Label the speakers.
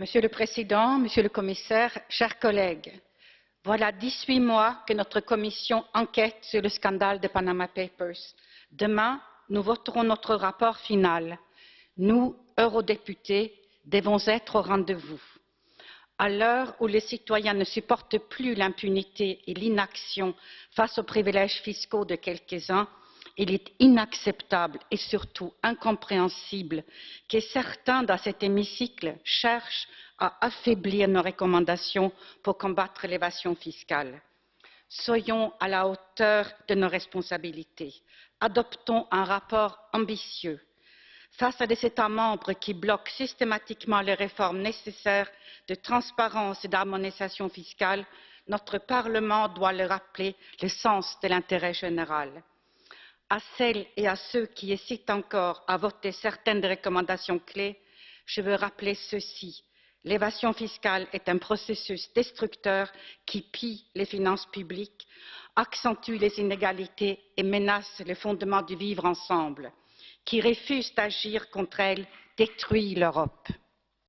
Speaker 1: Monsieur le Président, Monsieur le Commissaire, chers collègues, voilà dix huit mois que notre commission enquête sur le scandale des Panama Papers. Demain, nous voterons notre rapport final. Nous, eurodéputés, devons être au rendez-vous. À l'heure où les citoyens ne supportent plus l'impunité et l'inaction face aux privilèges fiscaux de quelques-uns, il est inacceptable et surtout incompréhensible que certains dans cet hémicycle cherchent à affaiblir nos recommandations pour combattre l'évasion fiscale. Soyons à la hauteur de nos responsabilités. Adoptons un rapport ambitieux. Face à des États membres qui bloquent systématiquement les réformes nécessaires de transparence et d'harmonisation fiscale, notre Parlement doit leur rappeler le sens de l'intérêt général à celles et à ceux qui hésitent encore à voter certaines des recommandations clés, je veux rappeler ceci. L'évasion fiscale est un processus destructeur qui pille les finances publiques, accentue les inégalités et menace les fondements du vivre ensemble. Qui refuse d'agir contre elles détruit l'Europe.